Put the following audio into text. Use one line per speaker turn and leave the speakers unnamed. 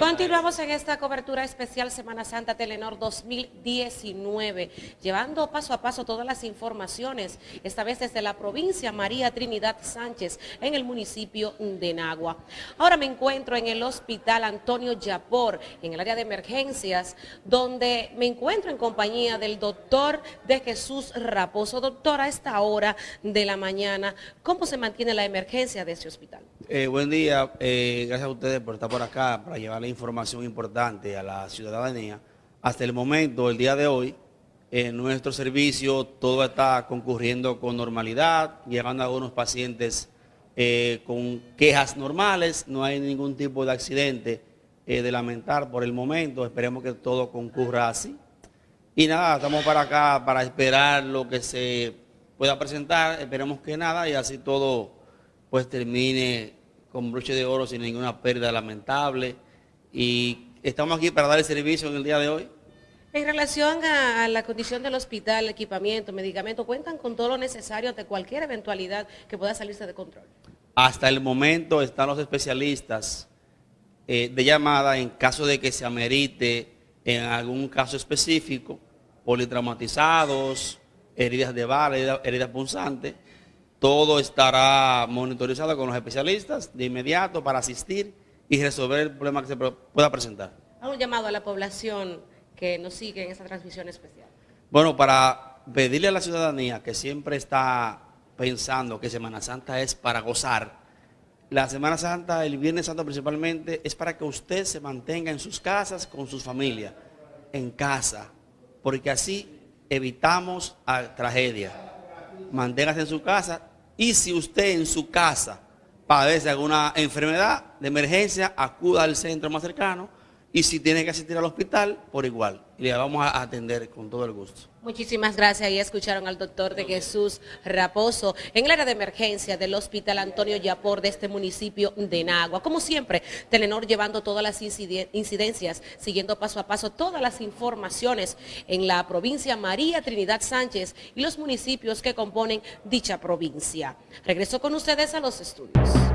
Continuamos en esta cobertura especial Semana Santa Telenor 2019, llevando paso a paso todas las informaciones, esta vez desde la provincia María Trinidad Sánchez, en el municipio de Nagua. Ahora me encuentro en el hospital Antonio Yapor, en el área de emergencias, donde me encuentro en compañía del doctor de Jesús Raposo. Doctor, a esta hora de la mañana, ¿cómo se mantiene la emergencia de este hospital?
Eh, buen día, eh, gracias a ustedes por estar por acá para llevarle información importante a la ciudadanía. Hasta el momento, el día de hoy, en nuestro servicio todo está concurriendo con normalidad, llegando a algunos pacientes eh, con quejas normales, no hay ningún tipo de accidente de lamentar por el momento, esperemos que todo concurra así. Y nada, estamos para acá para esperar lo que se pueda presentar, esperemos que nada y así todo pues termine con broche de oro sin ninguna pérdida lamentable. Y estamos aquí para dar el servicio en el día de hoy.
En relación a, la condición del hospital, equipamiento, medicamento, ¿cuentan con todo lo necesario ante cualquier eventualidad que pueda salirse de control?
Hasta el momento están los especialistas eh, de llamada en caso de que se amerite en algún caso específico, politraumatizados, heridas de bala, heridas punzantes, todo estará monitorizado con los especialistas de inmediato para asistir y resolver el problema que se pueda presentar.
¿Hago un llamado a la población que nos sigue en esta transmisión especial?
Bueno, para pedirle a la ciudadanía que siempre está pensando que Semana Santa es para gozar, la Semana Santa, el Viernes Santo principalmente, es para que usted se mantenga en sus casas con sus familias, en casa, porque así evitamos tragedias. Manténgase en su casa y si usted en su casa padece alguna enfermedad de emergencia, acuda al centro más cercano y si tiene que asistir al hospital, por igual. Y le vamos a atender con todo el gusto.
Muchísimas gracias. Ahí escucharon al doctor de Jesús Raposo en el área de emergencia del Hospital Antonio Yapor de este municipio de Nagua. Como siempre, Telenor llevando todas las incidencias, siguiendo paso a paso todas las informaciones en la provincia María Trinidad Sánchez y los municipios que componen dicha provincia. Regreso con ustedes a los estudios.